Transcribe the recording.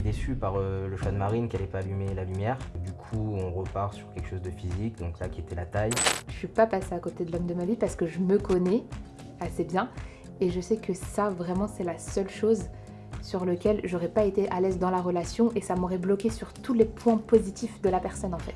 déçu par euh, le choix de Marine qu'elle n'ait pas allumé la lumière. Du coup, on repart sur quelque chose de physique, donc là qui était la taille. Je suis pas passée à côté de l'homme de ma vie parce que je me connais assez bien et je sais que ça vraiment c'est la seule chose sur lequel j'aurais pas été à l'aise dans la relation et ça m'aurait bloqué sur tous les points positifs de la personne en fait.